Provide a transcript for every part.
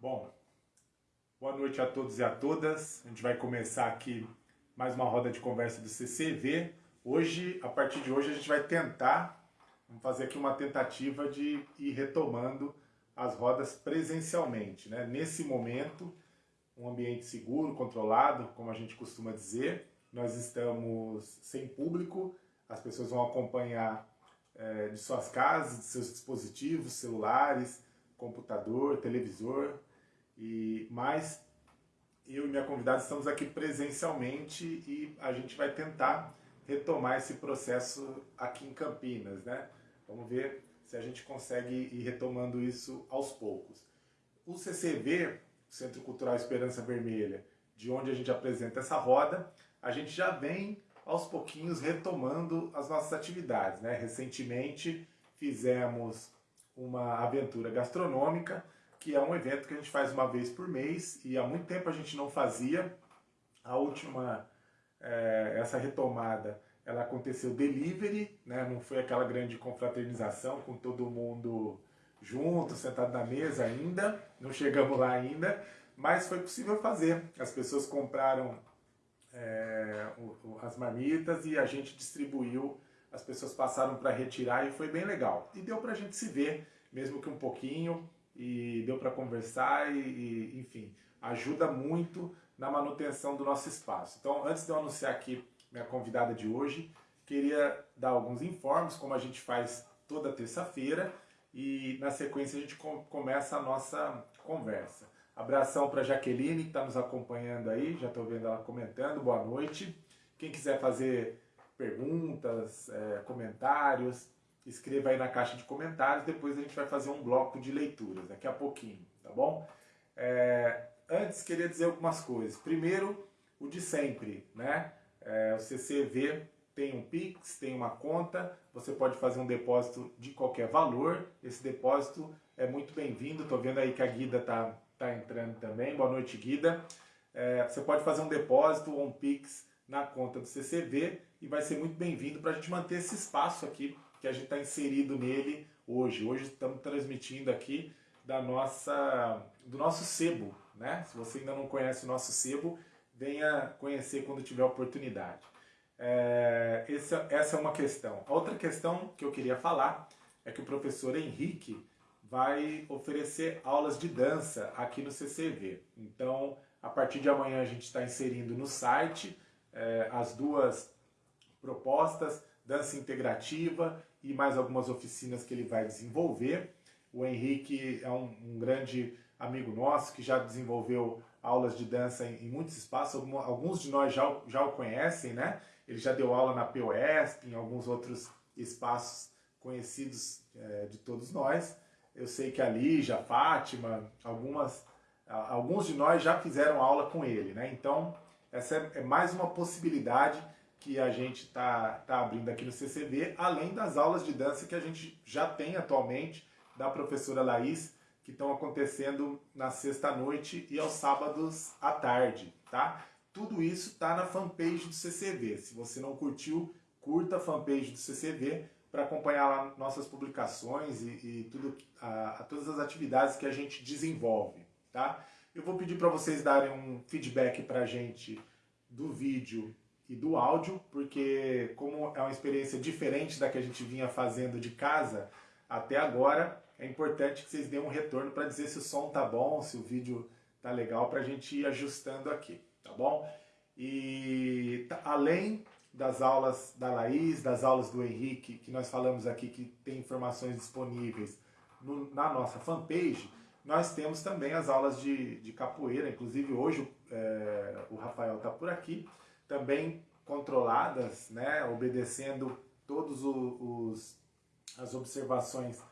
Bom, boa noite a todos e a todas. A gente vai começar aqui mais uma roda de conversa do CCV. Hoje, a partir de hoje, a gente vai tentar, vamos fazer aqui uma tentativa de ir retomando as rodas presencialmente. Né? Nesse momento, um ambiente seguro, controlado, como a gente costuma dizer. Nós estamos sem público, as pessoas vão acompanhar é, de suas casas, de seus dispositivos, celulares, computador, televisor, e mais eu e minha convidada estamos aqui presencialmente e a gente vai tentar retomar esse processo aqui em Campinas, né? Vamos ver se a gente consegue ir retomando isso aos poucos. O CCV, Centro Cultural Esperança Vermelha, de onde a gente apresenta essa roda, a gente já vem aos pouquinhos retomando as nossas atividades, né? Recentemente fizemos uma aventura gastronômica, que é um evento que a gente faz uma vez por mês e há muito tempo a gente não fazia. A última, é, essa retomada, ela aconteceu delivery, né? não foi aquela grande confraternização com todo mundo junto, sentado na mesa ainda, não chegamos lá ainda, mas foi possível fazer. As pessoas compraram é, as marmitas e a gente distribuiu, as pessoas passaram para retirar e foi bem legal. E deu para a gente se ver, mesmo que um pouquinho, e deu para conversar e, e, enfim, ajuda muito na manutenção do nosso espaço. Então, antes de eu anunciar aqui minha convidada de hoje, queria dar alguns informes, como a gente faz toda terça-feira, e na sequência a gente começa a nossa conversa. Abração para Jaqueline, que está nos acompanhando aí, já estou vendo ela comentando, boa noite. Quem quiser fazer perguntas, é, comentários, escreva aí na caixa de comentários, depois a gente vai fazer um bloco de leituras, daqui a pouquinho, tá bom? É, antes, queria dizer algumas coisas. Primeiro, o de sempre, né? É, o CCV tem um Pix, tem uma conta, você pode fazer um depósito de qualquer valor, esse depósito é muito bem-vindo, tô vendo aí que a Guida tá, tá entrando também, boa noite Guida. É, você pode fazer um depósito ou um Pix na conta do CCV e vai ser muito bem-vindo para a gente manter esse espaço aqui que a gente está inserido nele hoje. Hoje estamos transmitindo aqui da nossa, do nosso sebo. Né? Se você ainda não conhece o nosso sebo, venha conhecer quando tiver oportunidade. É, essa, essa é uma questão. A outra questão que eu queria falar é que o professor Henrique vai oferecer aulas de dança aqui no CCV. Então, a partir de amanhã a gente está inserindo no site é, as duas propostas, dança integrativa e mais algumas oficinas que ele vai desenvolver. O Henrique é um, um grande amigo nosso que já desenvolveu aulas de dança em, em muitos espaços, alguns de nós já, já o conhecem, né? Ele já deu aula na POSP, em alguns outros espaços conhecidos é, de todos nós. Eu sei que a Lígia, a Fátima, algumas, alguns de nós já fizeram aula com ele, né? Então, essa é, é mais uma possibilidade que a gente está tá abrindo aqui no CCB, além das aulas de dança que a gente já tem atualmente da professora Laís, que estão acontecendo na sexta-noite e aos sábados à tarde, tá? Tudo isso está na fanpage do CCV. Se você não curtiu, curta a fanpage do CCV para acompanhar lá nossas publicações e, e tudo, a, a, todas as atividades que a gente desenvolve, tá? Eu vou pedir para vocês darem um feedback para a gente do vídeo e do áudio, porque como é uma experiência diferente da que a gente vinha fazendo de casa até agora, é importante que vocês dêem um retorno para dizer se o som tá bom, se o vídeo tá legal, para a gente ir ajustando aqui, tá bom? E tá, além das aulas da Laís, das aulas do Henrique, que nós falamos aqui que tem informações disponíveis no, na nossa fanpage, nós temos também as aulas de, de capoeira, inclusive hoje é, o Rafael está por aqui, também controladas, né, obedecendo todos os, as observações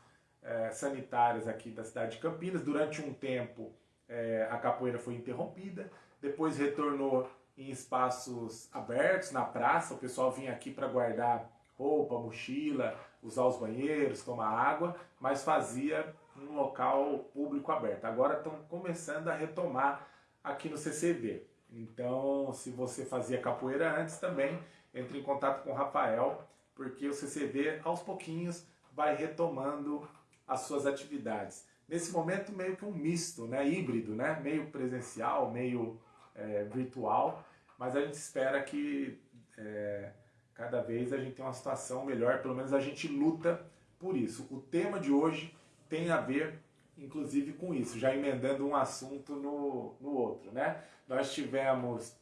é, sanitárias aqui da cidade de Campinas. Durante um tempo é, a capoeira foi interrompida, depois retornou em espaços abertos, na praça, o pessoal vinha aqui para guardar roupa, mochila, usar os banheiros, tomar água, mas fazia um local público aberto. Agora estão começando a retomar aqui no CCV. Então, se você fazia capoeira antes também, entre em contato com o Rafael, porque o CCV aos pouquinhos vai retomando as suas atividades. nesse momento meio que um misto, né, híbrido, né, meio presencial, meio é, virtual, mas a gente espera que é, cada vez a gente tenha uma situação melhor, pelo menos a gente luta por isso. O tema de hoje tem a ver, inclusive, com isso, já emendando um assunto no, no outro, né? Nós tivemos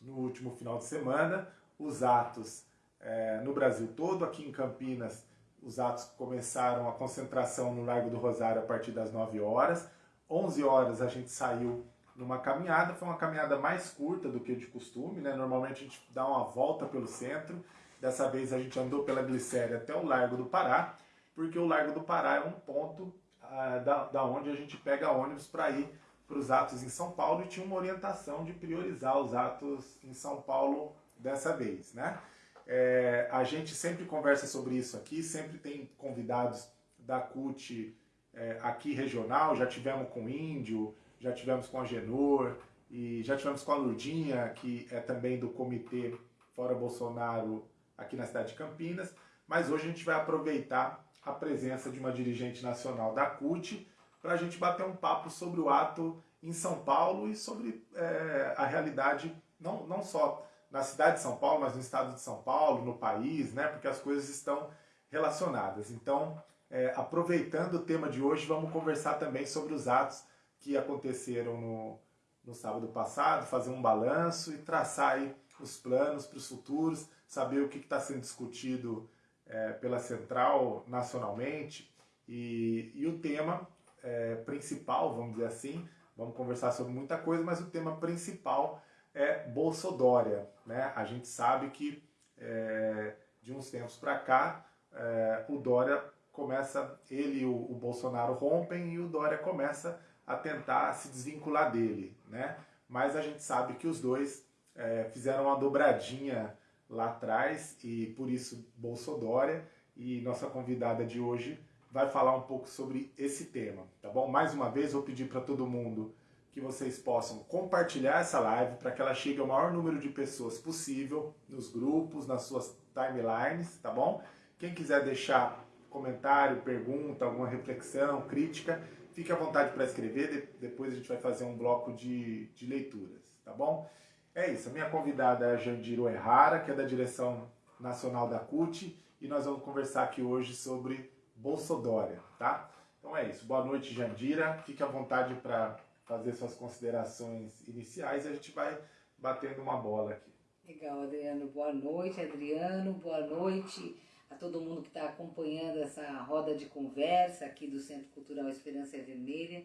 no último final de semana os atos é, no Brasil todo, aqui em Campinas os atos começaram a concentração no Largo do Rosário a partir das 9 horas. 11 horas a gente saiu numa caminhada, foi uma caminhada mais curta do que de costume, né? Normalmente a gente dá uma volta pelo centro. Dessa vez a gente andou pela Glicéria até o Largo do Pará, porque o Largo do Pará é um ponto ah, da, da onde a gente pega ônibus para ir para os atos em São Paulo e tinha uma orientação de priorizar os atos em São Paulo dessa vez, né? É, a gente sempre conversa sobre isso aqui, sempre tem convidados da CUT é, aqui regional, já tivemos com o Índio, já tivemos com a Genor e já tivemos com a Lurdinha, que é também do comitê Fora Bolsonaro aqui na cidade de Campinas, mas hoje a gente vai aproveitar a presença de uma dirigente nacional da CUT para a gente bater um papo sobre o ato em São Paulo e sobre é, a realidade, não, não só na cidade de São Paulo, mas no estado de São Paulo, no país, né? Porque as coisas estão relacionadas. Então, é, aproveitando o tema de hoje, vamos conversar também sobre os atos que aconteceram no, no sábado passado, fazer um balanço e traçar aí os planos para os futuros, saber o que está sendo discutido é, pela Central nacionalmente e, e o tema é, principal, vamos dizer assim, vamos conversar sobre muita coisa, mas o tema principal é Bolsodória. Né? A gente sabe que é, de uns tempos para cá é, o Dória começa, ele e o, o, Bolsonaro rompem e o Dória começa a tentar se desvincular dele. Né? Mas a gente sabe que os dois é, fizeram uma dobradinha lá atrás e por isso Bolsodória e nossa convidada de hoje vai falar um pouco sobre esse tema, tá bom? Mais uma vez vou pedir para todo mundo que vocês possam compartilhar essa live para que ela chegue ao maior número de pessoas possível nos grupos, nas suas timelines, tá bom? Quem quiser deixar comentário, pergunta, alguma reflexão, crítica, fique à vontade para escrever, depois a gente vai fazer um bloco de, de leituras, tá bom? É isso, a minha convidada é a Jandiro Errara, que é da direção nacional da CUT, e nós vamos conversar aqui hoje sobre Bolsodória, tá? Então é isso, boa noite Jandira, fique à vontade para fazer suas considerações iniciais e a gente vai batendo uma bola aqui. Legal, Adriano. Boa noite, Adriano. Boa noite a todo mundo que está acompanhando essa roda de conversa aqui do Centro Cultural Esperança Vermelha.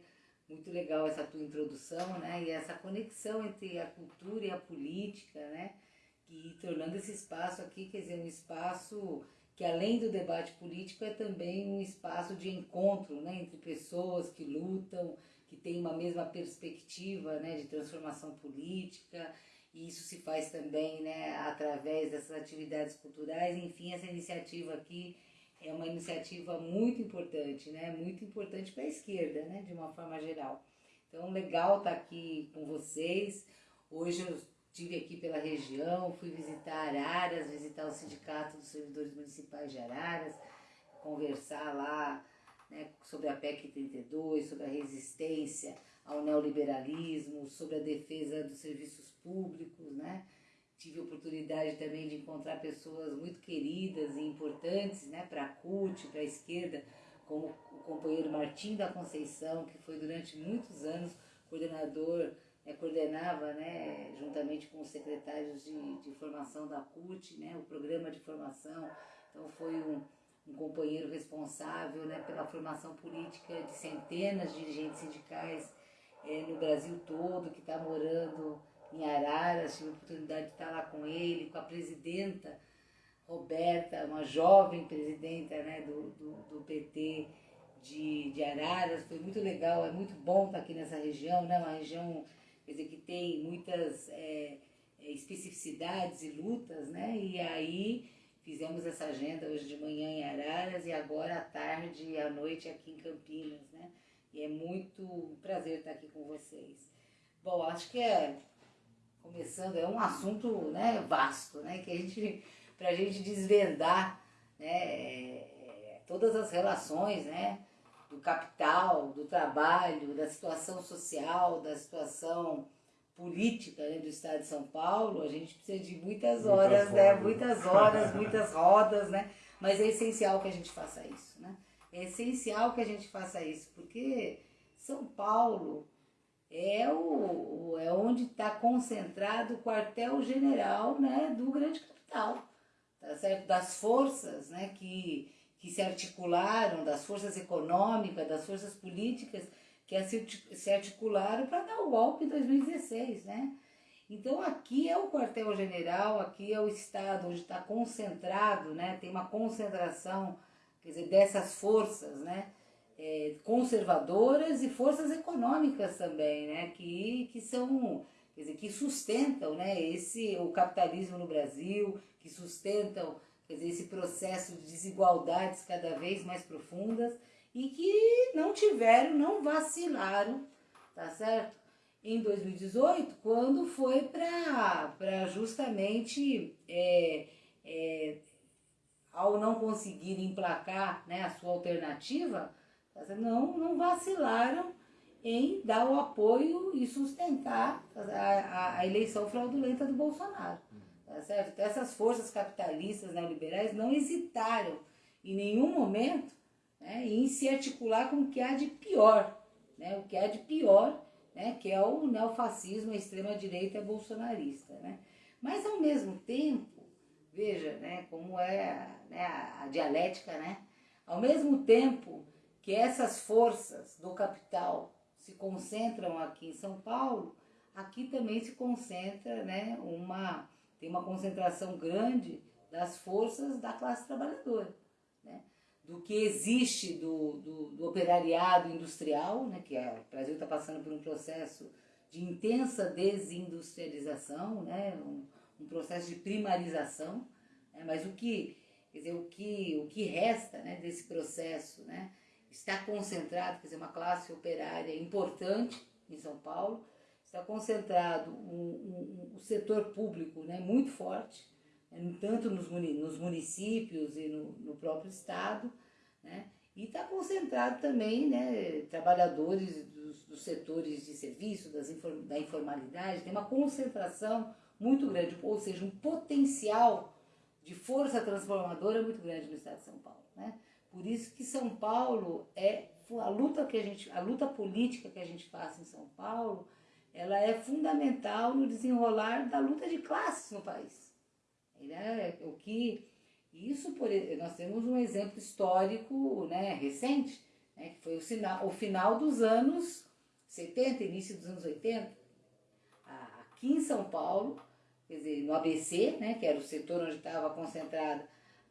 Muito legal essa tua introdução, né? E essa conexão entre a cultura e a política, né? E tornando esse espaço aqui, quer dizer, um espaço que além do debate político é também um espaço de encontro, né? Entre pessoas que lutam, que tem uma mesma perspectiva né, de transformação política, e isso se faz também né, através dessas atividades culturais. Enfim, essa iniciativa aqui é uma iniciativa muito importante, né, muito importante para a esquerda, né, de uma forma geral. Então, legal estar tá aqui com vocês. Hoje eu estive aqui pela região, fui visitar Araras, visitar o Sindicato dos Servidores Municipais de Araras, conversar lá né, sobre a PEC 32, sobre a resistência ao neoliberalismo, sobre a defesa dos serviços públicos, né? Tive oportunidade também de encontrar pessoas muito queridas e importantes né, para a CUT, para a esquerda, como o companheiro Martim da Conceição, que foi durante muitos anos coordenador, né, coordenava, né, juntamente com os secretários de, de formação da CUT, né, o programa de formação. Então foi um, um companheiro responsável né, pela formação política de centenas de dirigentes sindicais é, no Brasil todo, que está morando em Araras, tive a oportunidade de estar lá com ele, com a presidenta Roberta, uma jovem presidenta né, do, do, do PT de, de Araras, foi muito legal, é muito bom estar aqui nessa região, né, uma região quer dizer, que tem muitas é, especificidades e lutas, né, e aí Fizemos essa agenda hoje de manhã em Araras e agora à tarde e à noite aqui em Campinas, né? E é muito um prazer estar aqui com vocês. Bom, acho que é começando, é um assunto né, vasto, né? Que a gente, para a gente desvendar né, é, todas as relações, né? do capital, do trabalho, da situação social, da situação política né, do Estado de São Paulo, a gente precisa de muitas horas, muitas né? Muitas horas, muitas rodas, né? Mas é essencial que a gente faça isso, né? É essencial que a gente faça isso, porque São Paulo é, o, é onde está concentrado o quartel-general né, do grande capital, tá certo? das forças né, que, que se articularam, das forças econômicas, das forças políticas que se articularam para dar o golpe em 2016, né? Então aqui é o quartel-general, aqui é o estado onde está concentrado, né? Tem uma concentração, quer dizer, dessas forças, né? É, conservadoras e forças econômicas também, né? Que, que são, quer dizer, que sustentam, né? Esse, o capitalismo no Brasil, que sustentam, quer dizer, esse processo de desigualdades cada vez mais profundas e que não tiveram, não vacilaram, tá certo? Em 2018, quando foi para justamente, é, é, ao não conseguir emplacar né, a sua alternativa, não, não vacilaram em dar o apoio e sustentar a, a, a eleição fraudulenta do Bolsonaro. Tá certo? Então, essas forças capitalistas neoliberais não hesitaram em nenhum momento né, em se articular com o que há de pior, né, o que há de pior, né, que é o neofascismo, a extrema-direita bolsonarista. Né. Mas, ao mesmo tempo, veja né, como é né, a, a dialética, né, ao mesmo tempo que essas forças do capital se concentram aqui em São Paulo, aqui também se concentra né, uma, tem uma concentração grande das forças da classe trabalhadora do que existe do, do, do operariado industrial, né, que é, o Brasil está passando por um processo de intensa desindustrialização, né, um, um processo de primarização, né, mas o que, quer dizer, o que, o que resta né, desse processo né, está concentrado, quer dizer, uma classe operária importante em São Paulo, está concentrado um setor público né, muito forte, né, tanto nos, municípios e no, no próprio Estado, né? E está concentrado também né, trabalhadores dos, dos, setores de serviço, das, da informalidade, tem uma concentração muito grande, ou seja, um potencial de força transformadora muito grande no estado de São Paulo. Né? Por isso que São Paulo é a luta que a gente, a luta política que a gente faz em São Paulo, ela é fundamental no desenrolar da luta de classes no país. É o que isso, por, nós temos um exemplo histórico né, recente, né, que foi o, sinal, o final dos anos 70, início dos anos 80. Aqui em São Paulo, quer dizer, no ABC, né, que era o setor onde estava concentrada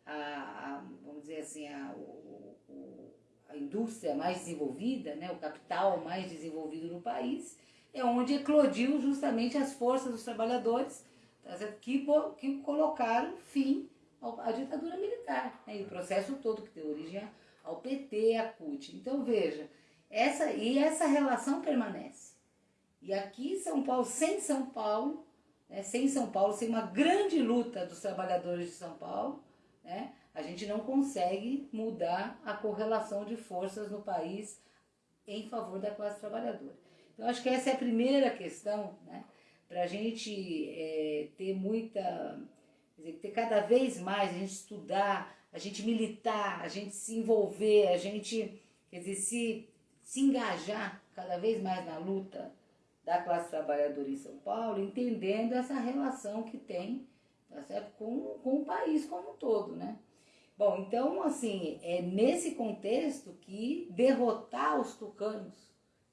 a, a, vamos dizer assim, a, o, o, a indústria mais desenvolvida, né, o capital mais desenvolvido no país, é onde eclodiu justamente as forças dos trabalhadores tá que, que colocaram fim à ditadura militar, né? e o processo todo que deu origem ao PT, à CUT. Então veja, essa, e essa relação permanece. E aqui São Paulo, sem São Paulo, né, sem São Paulo, sem uma grande luta dos trabalhadores de São Paulo, né, a gente não consegue mudar a correlação de forças no país em favor da classe trabalhadora. Então, acho que essa é a primeira questão, né, para a gente é, ter muita dizer, ter cada vez mais a gente estudar, a gente militar, a gente se envolver, a gente, dizer, se, se engajar cada vez mais na luta da classe trabalhadora em São Paulo, entendendo essa relação que tem tá certo? Com, com o país como um todo, né? Bom, então, assim, é nesse contexto que derrotar os tucanos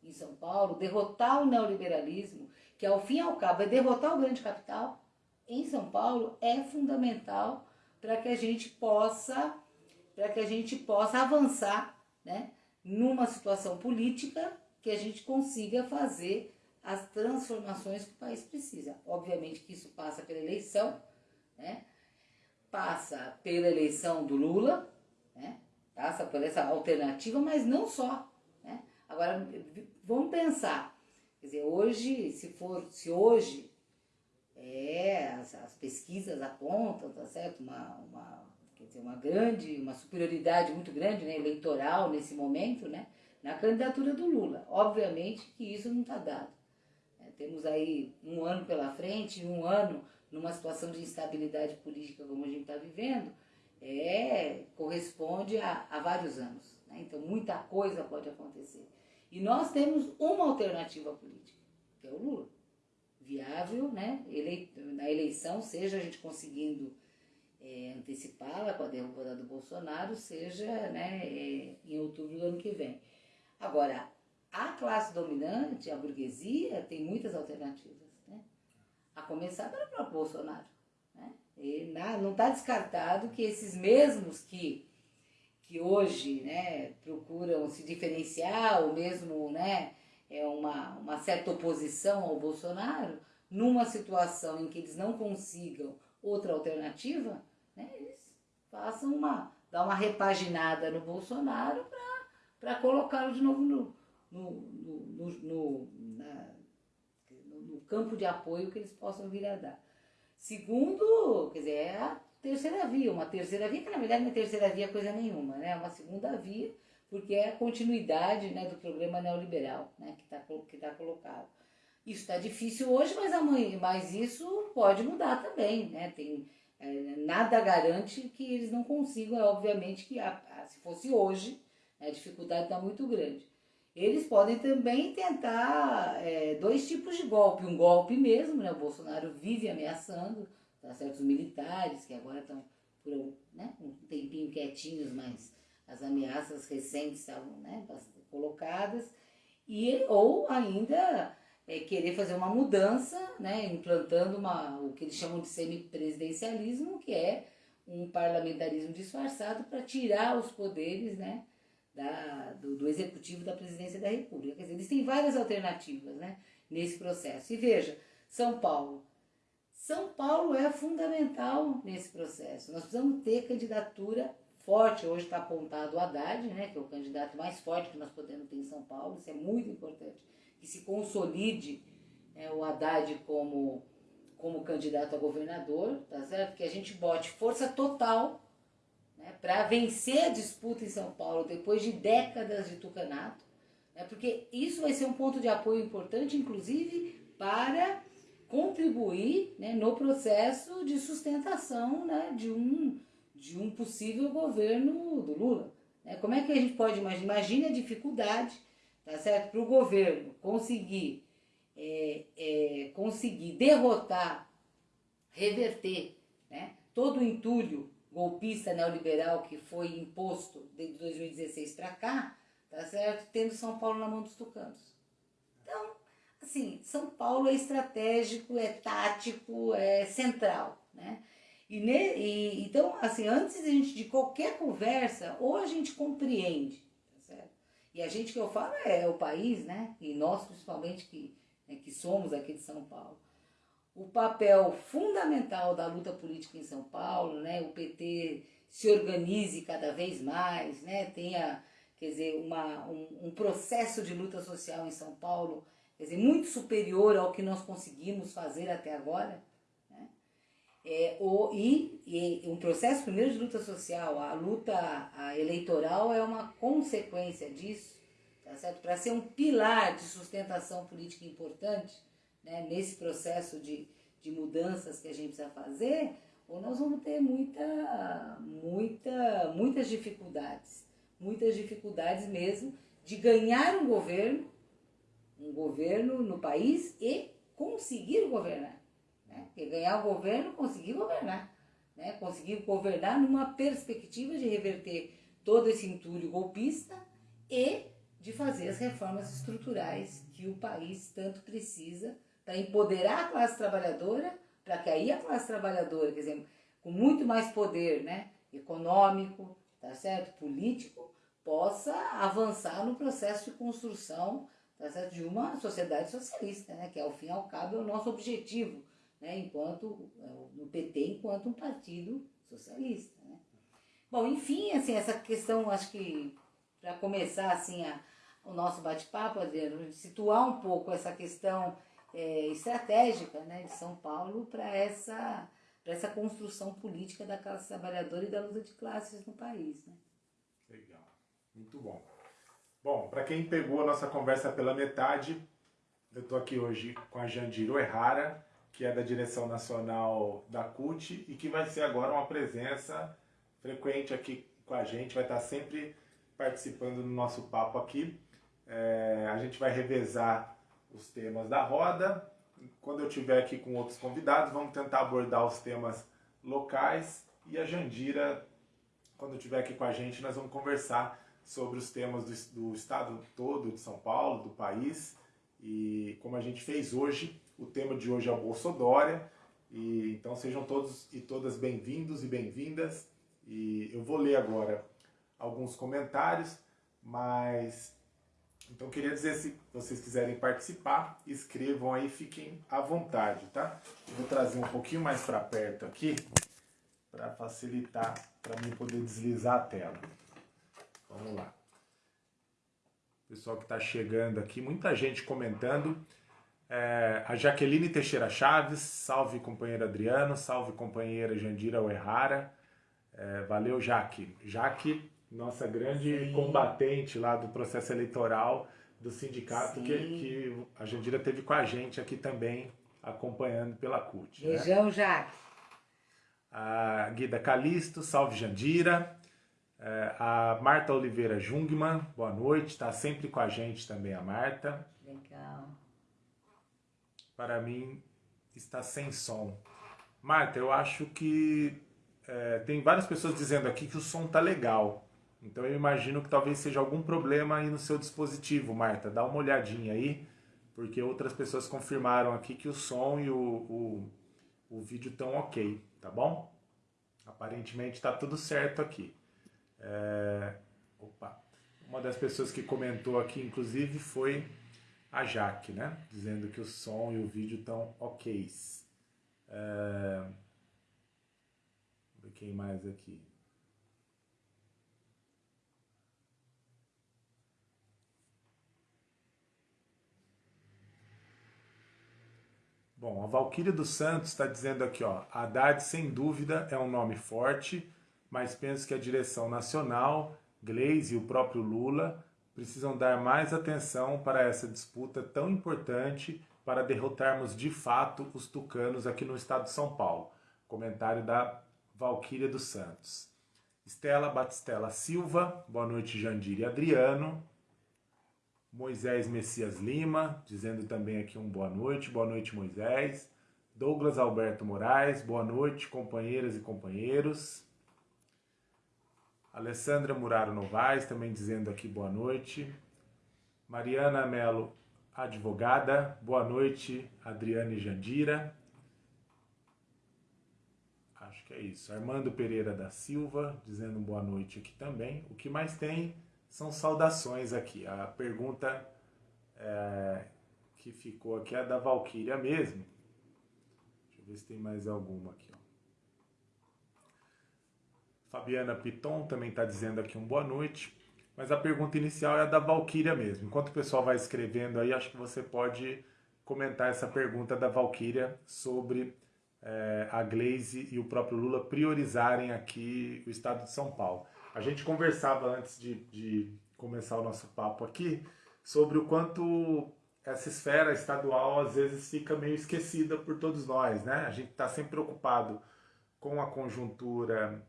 em São Paulo, derrotar o neoliberalismo, que ao fim e ao cabo é derrotar o grande capital, em São Paulo é fundamental para que a gente possa para que a gente possa avançar, né, numa situação política que a gente consiga fazer as transformações que o país precisa. Obviamente que isso passa pela eleição, né? Passa pela eleição do Lula, né? Passa por essa alternativa, mas não só, né? Agora vamos pensar, quer dizer, hoje, se for, se hoje é, as, as pesquisas apontam, tá certo? Uma, uma, quer dizer, uma grande, uma superioridade muito grande, né, eleitoral nesse momento, né, na candidatura do Lula. Obviamente que isso não está dado. É, temos aí um ano pela frente, um ano numa situação de instabilidade política como a gente está vivendo, é, corresponde a, a vários anos. Né? Então muita coisa pode acontecer. E nós temos uma alternativa política, que é o Lula. Viável, né? Ele, na eleição, seja a gente conseguindo é, antecipá-la com a derrubada do Bolsonaro, seja né, é, em outubro do ano que vem. Agora, a classe dominante, a burguesia, tem muitas alternativas. A começar pelo próprio Bolsonaro. Né? E na, não está descartado que esses mesmos que, que hoje né, procuram se diferenciar, ou mesmo né, é uma, uma certa oposição ao Bolsonaro, numa situação em que eles não consigam outra alternativa, né, eles façam uma, dar uma repaginada no Bolsonaro para colocá-lo de novo no, no, no, no, na, no campo de apoio que eles possam vir a dar. Segundo, quer dizer, é a terceira via, uma terceira via, que na verdade não é terceira via coisa nenhuma, né? É uma segunda via, porque é a continuidade né, do programa neoliberal né, que está que tá colocado. Isso está difícil hoje, mas amanhã, mas isso pode mudar também, né? Tem, é, nada garante que eles não consigam, é obviamente que a, a, se fosse hoje, a dificuldade está muito grande. Eles podem também tentar é, dois tipos de golpe. Um golpe mesmo, né? O Bolsonaro vive ameaçando tá, certos militares que agora estão por né, um tempinho quietinhos, mas as ameaças recentes estavam né, colocadas. E, ou ainda é, querer fazer uma mudança, né, implantando uma, o que eles chamam de semipresidencialismo, que é um parlamentarismo disfarçado para tirar os poderes né, da, do, do, executivo da presidência da República. Quer dizer, eles têm várias alternativas né, nesse processo. E veja, São Paulo. São Paulo é fundamental nesse processo. Nós precisamos ter candidatura forte. Hoje está apontado o Haddad, né, que é o candidato mais forte que nós podemos ter em São Paulo. Isso é muito importante que se consolide é, o Haddad como, como candidato a governador, tá certo? Que a gente bote força total né, para vencer a disputa em São Paulo depois de décadas de tucanato, né, porque isso vai ser um ponto de apoio importante, inclusive, para contribuir né, no processo de sustentação né, de, um, de um possível governo do Lula. Né? Como é que a gente pode imaginar? Imagine a dificuldade tá certo? Para o governo conseguir, é, é, conseguir derrotar, reverter né? todo o entulho golpista neoliberal que foi imposto desde 2016 para cá, tá certo? Tendo São Paulo na mão dos tucanos. Então, assim, São Paulo é estratégico, é tático, é central, né? E, ne, e, então, assim, antes de, gente, de qualquer conversa, ou a gente compreende e a gente que eu falo é o país, né? E nós principalmente que, né, que somos aqui de São Paulo. O papel fundamental da luta política em São Paulo, né? O PT se organize cada vez mais, né? Tenha, quer dizer, uma, um, um processo de luta social em São Paulo, quer dizer, muito superior ao que nós conseguimos fazer até agora. É, o, e, e, um processo primeiro de luta social, a luta a eleitoral é uma consequência disso, tá certo? Para ser um pilar de sustentação política importante né, nesse processo de, de mudanças que a gente precisa fazer, ou nós vamos ter muita, muita, muitas dificuldades, muitas dificuldades mesmo de ganhar um governo, um governo no país e conseguir governar. Né? Porque ganhar o governo, conseguir governar. Né? Conseguir governar numa perspectiva de reverter todo esse entulho golpista e de fazer as reformas estruturais que o país tanto precisa para empoderar a classe trabalhadora, para que aí a classe trabalhadora, quer dizer, com muito mais poder né, econômico, tá certo? político, possa avançar no processo de construção tá certo? de uma sociedade socialista, né, que ao fim e ao cabo é o nosso objetivo né, enquanto é, no PT enquanto um partido socialista. Né? Bom, enfim, assim, essa questão, acho que para começar assim a, o nosso bate-papo, situar um pouco essa questão é, estratégica né, de São Paulo para essa essa construção política da classe trabalhadora e da luta de classes no país. Né? Legal, muito bom. Bom, para quem pegou a nossa conversa pela metade, eu estou aqui hoje com a Jandiro Errara, que é da direção nacional da CUT e que vai ser agora uma presença frequente aqui com a gente, vai estar sempre participando do nosso papo aqui. É, a gente vai revezar os temas da roda. Quando eu estiver aqui com outros convidados, vamos tentar abordar os temas locais. E a Jandira, quando estiver aqui com a gente, nós vamos conversar sobre os temas do, do estado todo de São Paulo, do país. E como a gente fez hoje, o tema de hoje é o Bolsodória. E, então sejam todos e todas bem-vindos e bem-vindas. E eu vou ler agora alguns comentários, mas então queria dizer se vocês quiserem participar, escrevam aí, fiquem à vontade, tá? Vou trazer um pouquinho mais para perto aqui para facilitar para mim poder deslizar a tela. Vamos lá. Pessoal que está chegando aqui, muita gente comentando. É, a Jaqueline Teixeira Chaves, salve companheiro Adriano, salve companheira Jandira Oerrara. É, valeu, Jaque. Jaque, nossa grande Sim. combatente lá do processo eleitoral do sindicato, que, que, a Jandira teve com a gente aqui também, acompanhando pela CUT. Né? Beijão, né? Jaque. A Guida Calisto, salve Jandira. É, a Marta Oliveira Jungmann, boa noite, está sempre com a gente também a Marta. Legal. Para mim, está sem som. Marta, eu acho que é, tem várias pessoas dizendo aqui que o som tá legal. Então eu imagino que talvez seja algum problema aí no seu dispositivo, Marta. Dá uma olhadinha aí, porque outras pessoas confirmaram aqui que o som e o, o, o vídeo estão ok, tá bom? Aparentemente está tudo certo aqui. É... Opa! Uma das pessoas que comentou aqui, inclusive, foi a Jaque, né? Dizendo que o som e o vídeo estão ok. É quem mais aqui? Bom, a Valquíria dos Santos está dizendo aqui, ó, Haddad sem dúvida é um nome forte, mas penso que a direção nacional, Gleisi e o próprio Lula precisam dar mais atenção para essa disputa tão importante para derrotarmos de fato os tucanos aqui no estado de São Paulo. Comentário da Valquíria dos Santos. Estela Batistela Silva, boa noite Jandir e Adriano. Moisés Messias Lima, dizendo também aqui um boa noite, boa noite Moisés. Douglas Alberto Moraes, boa noite companheiras e companheiros. Alessandra Muraro Novaes, também dizendo aqui boa noite. Mariana Melo, advogada, boa noite Adriana e Jandira que é isso. Armando Pereira da Silva, dizendo boa noite aqui também. O que mais tem são saudações aqui. A pergunta é, que ficou aqui é da Valquíria mesmo. Deixa eu ver se tem mais alguma aqui. Ó. Fabiana Piton também está dizendo aqui um boa noite. Mas a pergunta inicial é a da Valquíria mesmo. Enquanto o pessoal vai escrevendo aí, acho que você pode comentar essa pergunta da Valquíria sobre é, a Glaze e o próprio Lula priorizarem aqui o estado de São Paulo. A gente conversava antes de, de começar o nosso papo aqui sobre o quanto essa esfera estadual às vezes fica meio esquecida por todos nós, né? A gente está sempre preocupado com a conjuntura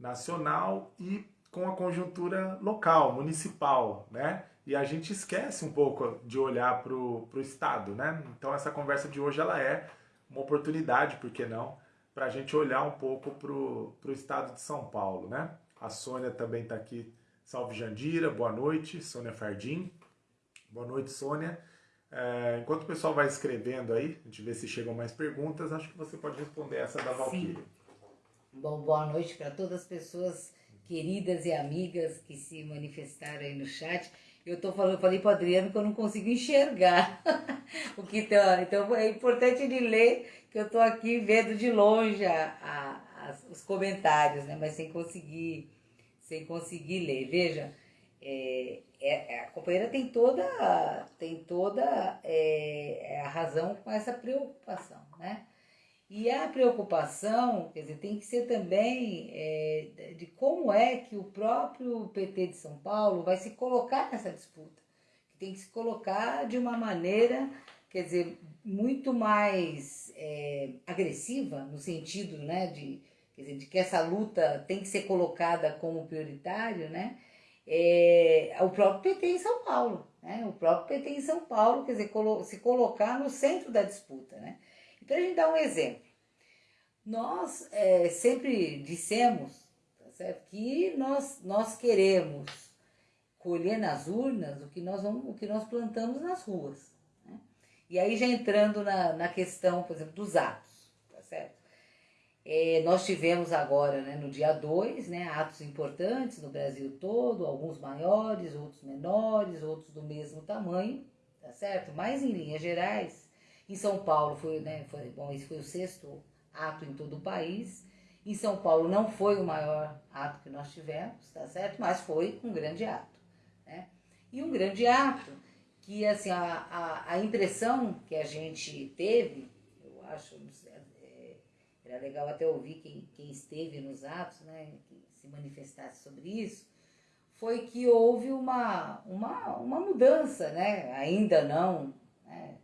nacional e com a conjuntura local, municipal, né? E a gente esquece um pouco de olhar para o Estado, né? Então essa conversa de hoje ela é uma oportunidade, por que não, para a gente olhar um pouco para o estado de São Paulo, né? A Sônia também está aqui. Salve Jandira, boa noite. Sônia Fardim. Boa noite, Sônia. É, enquanto o pessoal vai escrevendo aí, a gente vê se chegam mais perguntas, acho que você pode responder essa da Valkyrie. Bom, boa noite para todas as pessoas queridas e amigas que se manifestaram aí no chat. Eu tô falando, falei para Adriano que eu não consigo enxergar o que tá. Então é importante ele ler, que eu tô aqui vendo de longe a, a, a, os comentários, né? Mas sem conseguir, sem conseguir ler. Veja, é, é, a companheira tem toda, tem toda é, a razão com essa preocupação, né? E a preocupação, quer dizer, tem que ser também é, de como é que o próprio PT de São Paulo vai se colocar nessa disputa. Tem que se colocar de uma maneira, quer dizer, muito mais é, agressiva, no sentido né, de, quer dizer, de que essa luta tem que ser colocada como prioritário, né? É, o próprio PT em São Paulo, né? O próprio PT em São Paulo, quer dizer, se colocar no centro da disputa, né? Então a gente dá um exemplo. Nós é, sempre dissemos tá certo? que nós, nós queremos colher nas urnas o que nós, vamos, o que nós plantamos nas ruas. Né? E aí já entrando na, na questão, por exemplo, dos atos? É, nós tivemos agora, né, no dia 2, né, atos importantes no Brasil todo, alguns maiores, outros menores, outros do mesmo tamanho, tá certo? Mas em linhas gerais, em São Paulo foi, né, foi, bom, esse foi o sexto ato em todo o país. Em São Paulo não foi o maior ato que nós tivemos, tá certo? Mas foi um grande ato, né? E um grande ato que, assim, a, a, a impressão que a gente teve, eu acho, é, era legal até ouvir quem, quem esteve nos atos, né, que se manifestasse sobre isso, foi que houve uma, uma, uma mudança, né? Ainda não, né?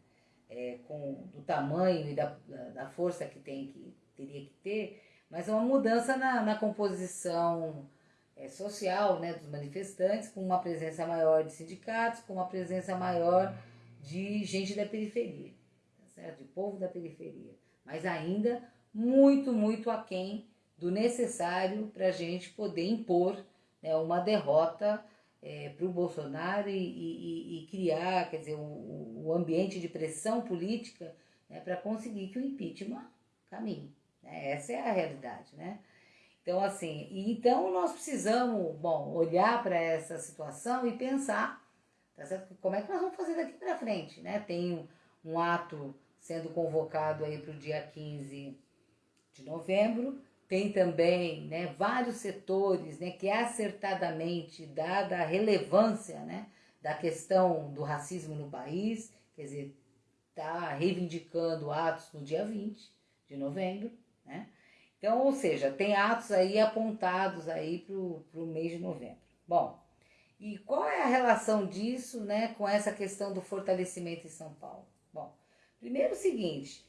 é, com, do tamanho e da, da força que tem que teria que ter, mas é uma mudança na, na composição é, social né, dos manifestantes, com uma presença maior de sindicatos, com uma presença maior de gente da periferia, tá certo? de povo da periferia, mas ainda muito, muito aquém do necessário para a gente poder impor né, uma derrota é, para o Bolsonaro e, e, e, criar, quer dizer, o, o ambiente de pressão política né, para conseguir que o impeachment caminhe. Né? Essa é a realidade, né? Então, assim, então nós precisamos, bom, olhar para essa situação e pensar, tá certo? Como é que nós vamos fazer daqui para frente, né? Tem um, um ato sendo convocado aí para o dia 15 de novembro, tem também né, vários setores né, que acertadamente, dada a relevância né, da questão do racismo no país, quer dizer, está reivindicando atos no dia 20 de novembro, né? Então, ou seja, tem atos aí apontados aí para o mês de novembro. Bom, e qual é a relação disso né, com essa questão do fortalecimento em São Paulo? Bom, primeiro o seguinte,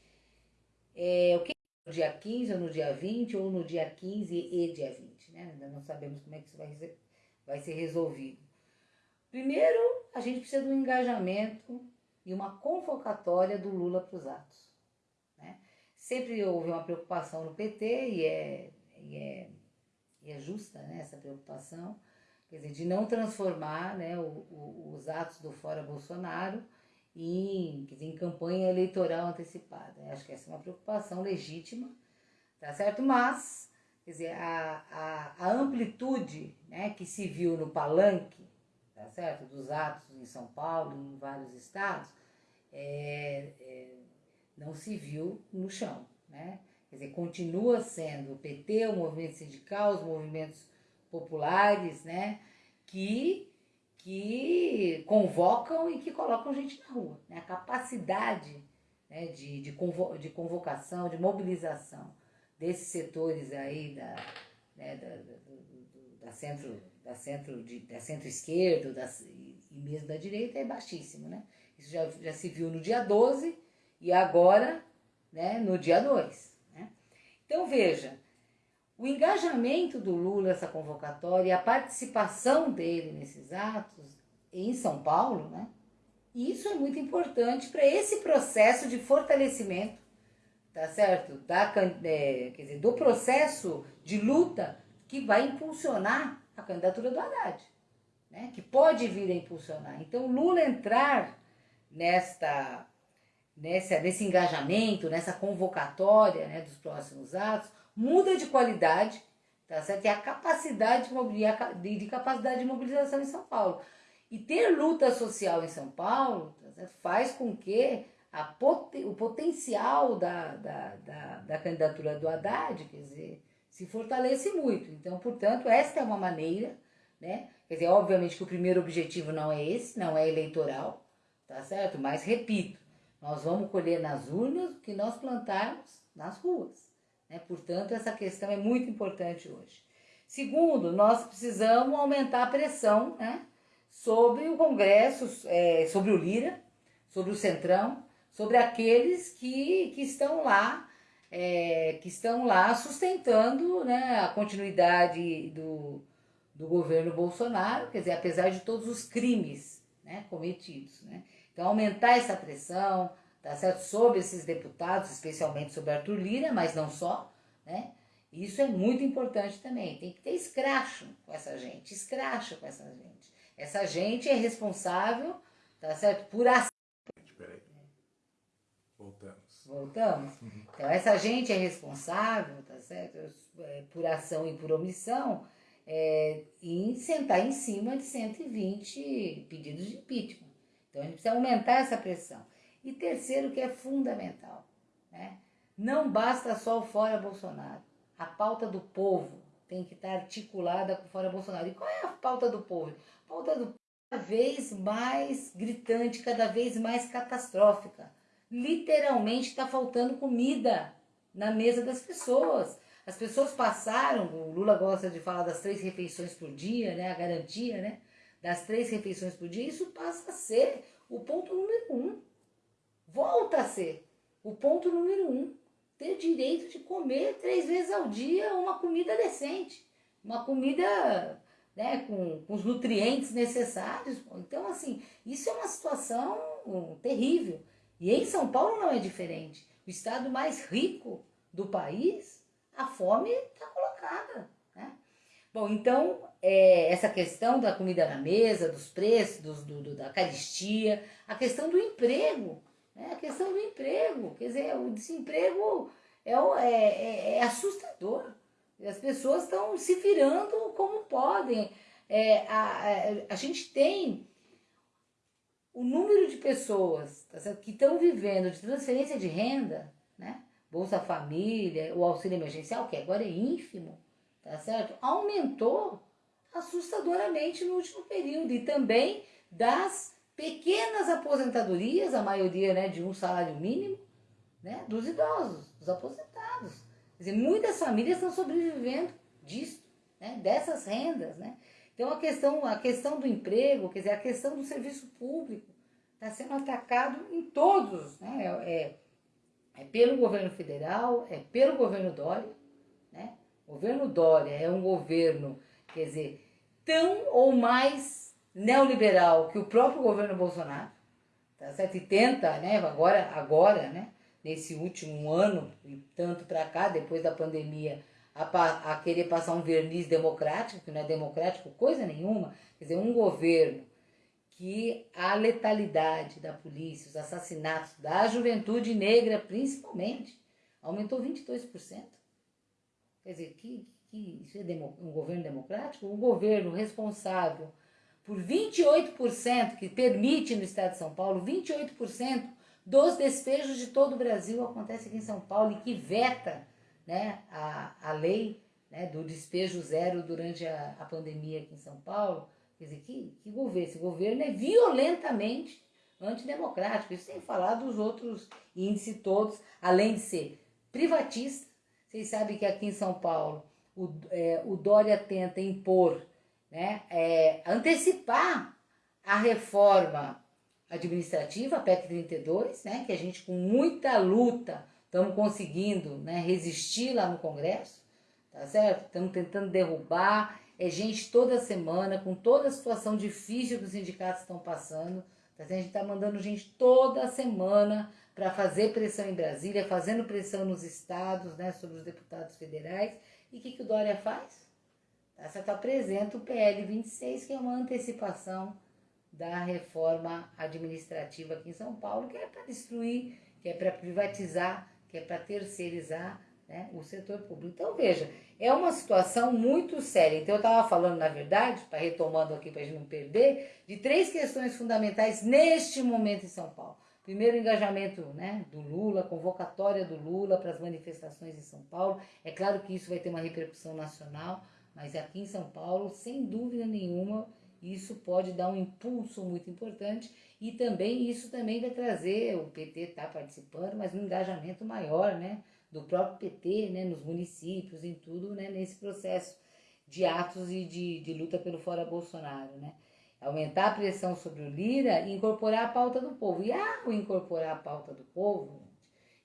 é, o que no dia 15 ou no dia 20 ou no dia 15 e dia 20, né? Ainda não sabemos como é que isso vai ser, vai ser resolvido. Primeiro, a gente precisa um engajamento e uma convocatória do Lula para os atos. Né? Sempre houve uma preocupação no PT e é, e é, e é justa né, essa preocupação, quer dizer, de não transformar né, o, o, os atos do Fora Bolsonaro em, em campanha eleitoral antecipada. Acho que essa é uma preocupação legítima, tá certo? Mas, quer dizer, a, a, a amplitude né, que se viu no palanque, tá certo? Dos atos em São Paulo em vários estados, é, é, não se viu no chão, né? Quer dizer, continua sendo o PT, o movimento sindical, os movimentos populares, né? Que que convocam e que colocam gente na rua. Né? A capacidade né, de, de, convo de convocação, de mobilização desses setores aí da, né, da, da, da centro da centro de, da centro-esquerda e, e mesmo da direita é baixíssimo, né? Isso já, já se viu no dia 12 e agora né, no dia 2. Né? Então veja, o engajamento do Lula nessa convocatória, a participação dele nesses atos em São Paulo, né? Isso é muito importante para esse processo de fortalecimento, tá certo? Da, é, quer dizer, do processo de luta que vai impulsionar a candidatura do Haddad, né? Que pode vir a impulsionar. Então, Lula entrar nesta, nessa, nesse engajamento, nessa convocatória né, dos próximos atos, muda de qualidade, tá certo? E a capacidade de, de capacidade de mobilização em São Paulo. E ter luta social em São Paulo tá faz com que o potencial da, da, da, da, candidatura do Haddad, quer dizer, se fortalece muito. Então, portanto, esta é uma maneira, né? Quer dizer, obviamente que o primeiro objetivo não é esse, não é eleitoral, tá certo? Mas, repito, nós vamos colher nas urnas o que nós plantarmos nas ruas. Né? Portanto, essa questão é muito importante hoje. Segundo, nós precisamos aumentar a pressão né, sobre o Congresso, é, sobre o Lira, sobre o Centrão, sobre aqueles que, que estão lá é, que estão lá sustentando né, a continuidade do, do governo Bolsonaro, quer dizer, apesar de todos os crimes né, cometidos. Né? Então, aumentar essa pressão, tá certo? Sobre esses deputados, especialmente sobre Arthur Lira, mas não só, né? Isso é muito importante também. Tem que ter escracho com essa gente, escracho com essa gente. Essa gente é responsável, tá certo? Por ação. Peraí. Voltamos. Voltamos? Então, essa gente é responsável, tá certo? É, por ação e por omissão, é, em sentar em cima de 120 pedidos de impeachment. Então, a gente precisa aumentar essa pressão. E terceiro, que é fundamental, né? não basta só o fora Bolsonaro. A pauta do povo tem que estar articulada com o fora Bolsonaro. E qual é a pauta do povo? A pauta do povo é cada vez mais gritante, cada vez mais catastrófica. Literalmente está faltando comida na mesa das pessoas. As pessoas passaram, o Lula gosta de falar das três refeições por dia, né? A garantia, né? Das três refeições por dia, isso passa a ser o ponto número um volta a ser o ponto número um, ter direito de comer três vezes ao dia uma comida decente, uma comida né, com, com os nutrientes necessários. Então, assim, isso é uma situação terrível. E em São Paulo não é diferente. O estado mais rico do país, a fome está colocada. Né? Bom, então, é, essa questão da comida na mesa, dos preços, dos, do, do, da caristia, a questão do emprego. É a questão do emprego. Quer dizer, o desemprego é, é, é, é assustador. As pessoas estão se virando como podem. É, a, a, a, gente tem o número de pessoas tá que estão vivendo de transferência de renda, né? Bolsa Família, o auxílio emergencial, que agora é ínfimo, tá certo? Aumentou assustadoramente no último período e também das pequenas aposentadorias, a maioria né, de um salário mínimo, né, dos idosos, dos aposentados. Quer dizer, muitas famílias estão sobrevivendo disso, né, dessas rendas. Né? Então a questão, a questão do emprego, quer dizer, a questão do serviço público está sendo atacado em todos. Né? É, é, é pelo governo federal, é pelo governo Dória. Né? O governo Dória é um governo, quer dizer, tão ou mais neoliberal que o próprio governo Bolsonaro, tá certo? E tenta, né, agora, agora, né, nesse último ano e tanto para cá, depois da pandemia, a, a, querer passar um verniz democrático, que não é democrático coisa nenhuma, quer dizer, um governo que a letalidade da polícia, os assassinatos da juventude negra principalmente, aumentou 22%. Quer dizer, que, que isso é um governo democrático? Um governo responsável por 28%, que permite no estado de São Paulo, 28% dos despejos de todo o Brasil acontece aqui em São Paulo e que veta né, a, a lei né, do despejo zero durante a, a pandemia aqui em São Paulo. Quer dizer, que, que governo? Esse governo é violentamente antidemocrático, isso sem falar dos outros índices todos, além de ser privatista. Vocês sabem que aqui em São Paulo o, é, o Dória tenta impor né, é, antecipar a reforma administrativa, a PEC 32, né, que a gente com muita luta estamos conseguindo né, resistir lá no Congresso, tá certo? Estamos tentando derrubar, é gente toda semana, com toda a situação difícil que os sindicatos estão passando, tá certo? a gente está mandando gente toda semana para fazer pressão em Brasília, fazendo pressão nos estados, né, sobre os deputados federais, e o que, que o Dória faz? Essa que apresenta o PL 26, que é uma antecipação da reforma administrativa aqui em São Paulo, que é para destruir, que é para privatizar, que é para terceirizar né, o setor público. Então, veja, é uma situação muito séria. Então, eu estava falando, na verdade, para retomando aqui para a gente não perder, de três questões fundamentais neste momento em São Paulo. Primeiro, o engajamento né, do Lula, convocatória do Lula para as manifestações em São Paulo. É claro que isso vai ter uma repercussão nacional, mas aqui em São Paulo, sem dúvida nenhuma, isso pode dar um impulso muito importante e também isso também vai trazer, o PT está participando, mas um engajamento maior né, do próprio PT, né, nos municípios, em tudo, né, nesse processo de atos e de, de luta pelo fora Bolsonaro, né? Aumentar a pressão sobre o Lira e incorporar a pauta do povo. E ao incorporar a pauta do povo,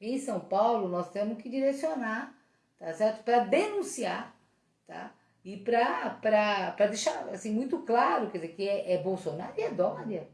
em São Paulo nós temos que direcionar, tá certo? Para denunciar, tá? E para deixar assim, muito claro, quer dizer, que é, é Bolsonaro e é Dória,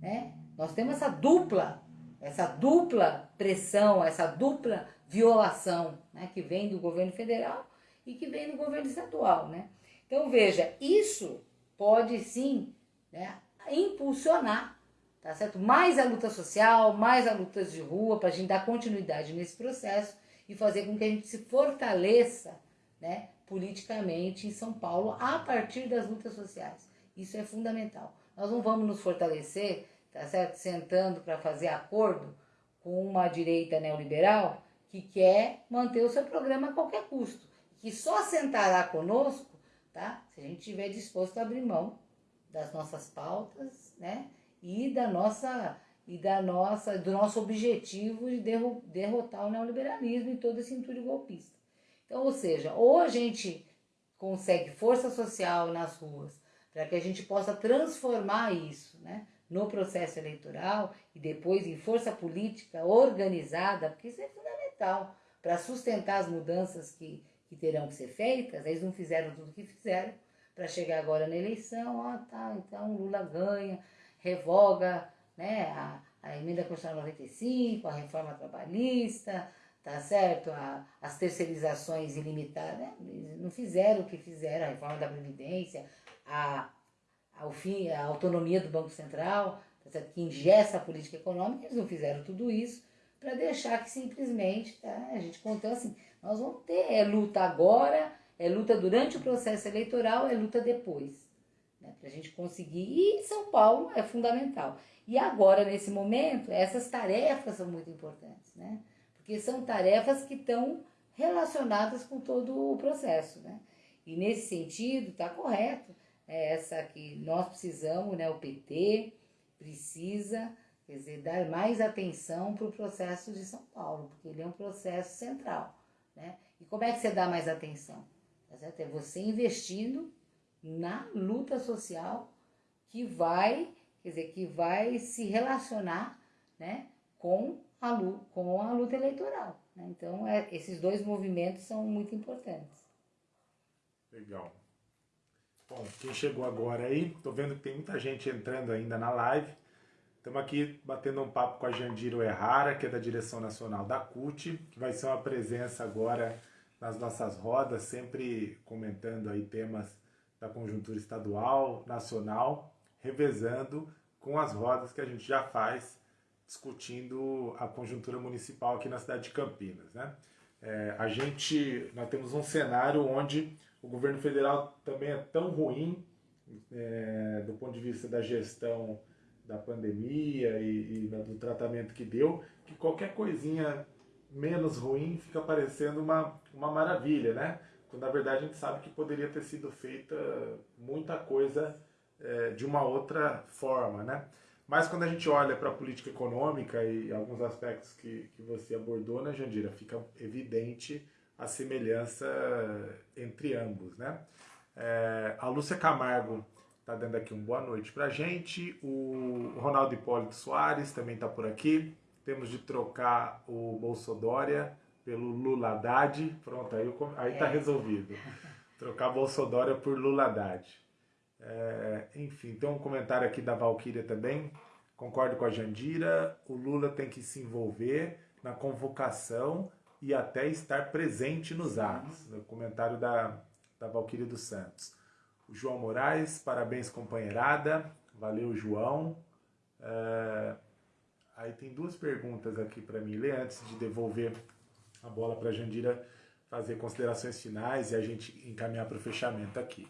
né? Nós temos essa dupla, essa dupla pressão, essa dupla violação, né? Que vem do governo federal e que vem do governo estadual, né? Então veja, isso pode sim né, impulsionar, tá certo? Mais a luta social, mais a lutas de rua, para a gente dar continuidade nesse processo e fazer com que a gente se fortaleça, né, politicamente em São Paulo a partir das lutas sociais. Isso é fundamental. Nós não vamos nos fortalecer, tá certo? Sentando para fazer acordo com uma direita neoliberal que quer manter o seu programa a qualquer custo que só sentará conosco, tá? Se a gente estiver disposto a abrir mão das nossas pautas, né? E da nossa e da nossa do nosso objetivo de derrotar o neoliberalismo e todo esse entulho golpista. Então, ou seja, ou a gente consegue força social nas ruas para que a gente possa transformar isso, né? no processo eleitoral e depois em força política organizada, porque isso é fundamental para sustentar as mudanças que, que terão que ser feitas, eles não fizeram tudo o que fizeram para chegar agora na eleição, ó, tá, então Lula ganha, revoga né, a, a emenda constitucional 95, a reforma trabalhista, tá certo? A, as terceirizações ilimitadas, né? não fizeram o que fizeram, a reforma da Previdência, a, a, fim, a autonomia do Banco Central, tá certo? que ingessa a política econômica, eles não fizeram tudo isso para deixar que simplesmente tá, a gente contou assim, nós vamos ter é luta agora, é luta durante o processo eleitoral, é luta depois. Né, Para a gente conseguir. E São Paulo é fundamental. E agora, nesse momento, essas tarefas são muito importantes, né? Porque são tarefas que estão relacionadas com todo o processo, né? E nesse sentido, está correto é essa que nós precisamos, né? O PT precisa, quer dizer, dar mais atenção para o processo de São Paulo, porque ele é um processo central. Né? E como é que você dá mais atenção? Tá certo? É você investindo na luta social que vai, quer dizer, que vai se relacionar né, com, a, luta, com a luta eleitoral. Né? Então, é, esses dois movimentos são muito importantes. Legal. Bom, quem chegou agora aí, tô vendo que tem muita gente entrando ainda na live. Estamos aqui batendo um papo com a Jandiro Errara, que é da direção nacional da CUT, que vai ser uma presença agora nas nossas rodas, sempre comentando aí temas da conjuntura estadual, nacional, revezando com as rodas que a gente já faz discutindo a conjuntura municipal aqui na cidade de Campinas, né? É, a gente, nós temos um cenário onde o governo federal também é tão ruim é, do ponto de vista da gestão da pandemia e, e, do tratamento que deu, que qualquer coisinha menos ruim fica parecendo uma, uma maravilha, né? Quando na verdade a gente sabe que poderia ter sido feita muita coisa é, de uma outra forma, né? Mas quando a gente olha para a política econômica e alguns aspectos que, que você abordou, né, Jandira, fica evidente a semelhança entre ambos, né? É, a Lúcia Camargo Tá dando aqui uma boa noite pra gente. O Ronaldo Hipólito Soares também tá por aqui. Temos de trocar o Bolsodória pelo Lula Haddad. Pronto, aí, aí tá é. resolvido. Trocar Bolsodória por Lula Haddad. É, enfim, tem um comentário aqui da Valquíria também. Concordo com a Jandira. O Lula tem que se envolver na convocação e até estar presente nos atos. O comentário da, da Valquíria dos Santos. O João Moraes, parabéns companheirada, valeu João. É... Aí tem duas perguntas aqui para mim ler antes de devolver a bola para a Jandira fazer considerações finais e a gente encaminhar para o fechamento aqui.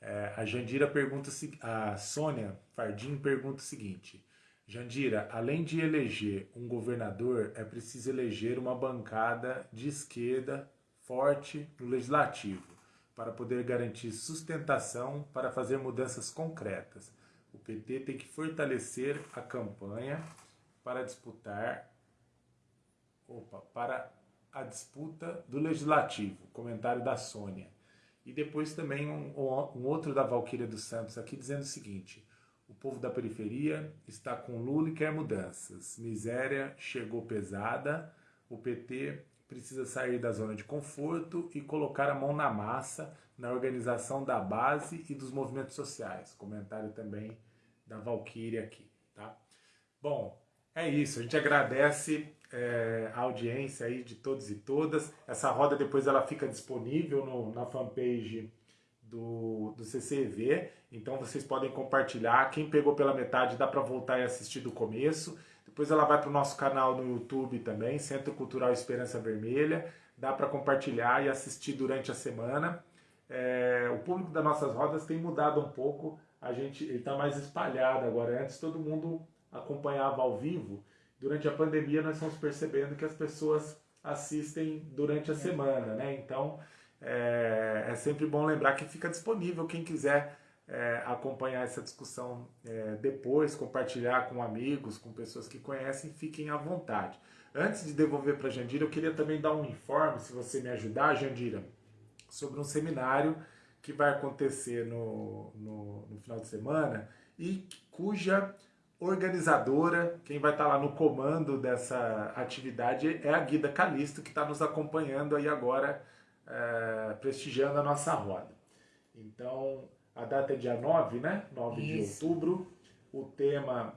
É, a Jandira pergunta, a Sônia Fardim pergunta o seguinte: Jandira, além de eleger um governador, é preciso eleger uma bancada de esquerda forte no legislativo para poder garantir sustentação para fazer mudanças concretas. O PT tem que fortalecer a campanha para disputar opa, para a disputa do Legislativo, comentário da Sônia. E depois também um, um outro da Valquíria dos Santos aqui dizendo o seguinte: o povo da periferia está com Lula e quer mudanças. Miséria chegou pesada, o PT precisa sair da zona de conforto e colocar a mão na massa na organização da base e dos movimentos sociais. Comentário também da Valquíria aqui, tá? Bom, é isso. A gente agradece é, a audiência aí de todos e todas. Essa roda depois ela fica disponível no, na fanpage do, do CCV, então vocês podem compartilhar. Quem pegou pela metade dá para voltar e assistir do começo. Depois ela vai para o nosso canal no YouTube também, Centro Cultural Esperança Vermelha. Dá para compartilhar e assistir durante a semana. É, o público das nossas rodas tem mudado um pouco. A gente está mais espalhado agora. Antes todo mundo acompanhava ao vivo. Durante a pandemia nós estamos percebendo que as pessoas assistem durante a semana, né? Então é, é sempre bom lembrar que fica disponível quem quiser é, acompanhar essa discussão é, depois, compartilhar com amigos, com pessoas que conhecem, fiquem à vontade. Antes de devolver para a Jandira, eu queria também dar um informe, se você me ajudar, Jandira, sobre um seminário que vai acontecer no, no, no final de semana e cuja organizadora, quem vai estar lá no comando dessa atividade é a Guida Calisto, que está nos acompanhando aí agora, é, prestigiando a nossa roda. Então, a data é dia 9, né? 9 Isso. de outubro. O tema.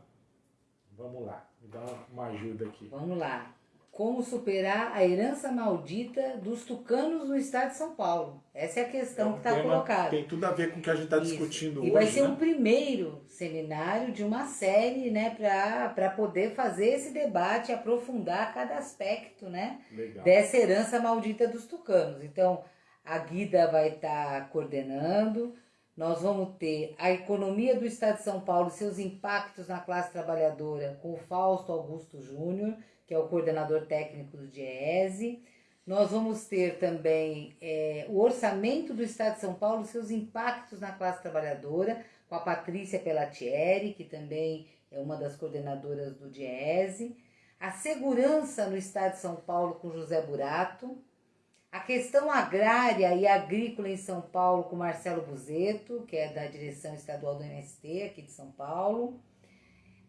Vamos lá, me dá uma ajuda aqui. Vamos lá. Como superar a herança maldita dos tucanos no estado de São Paulo? Essa é a questão é um que está colocada. Tem tudo a ver com o que a gente está discutindo e hoje. E vai ser né? um primeiro seminário de uma série, né, para poder fazer esse debate, aprofundar cada aspecto, né, Legal. dessa herança maldita dos tucanos. Então, a Guida vai estar tá coordenando, nós vamos ter a economia do Estado de São Paulo, seus impactos na classe trabalhadora, com o Fausto Augusto Júnior, que é o coordenador técnico do DIESE. Nós vamos ter também é, o orçamento do Estado de São Paulo, seus impactos na classe trabalhadora, com a Patrícia Pelatieri, que também é uma das coordenadoras do DIESE. A segurança no Estado de São Paulo, com José Burato a questão agrária e agrícola em São Paulo com Marcelo Buzeto, que é da direção estadual do MST aqui de São Paulo.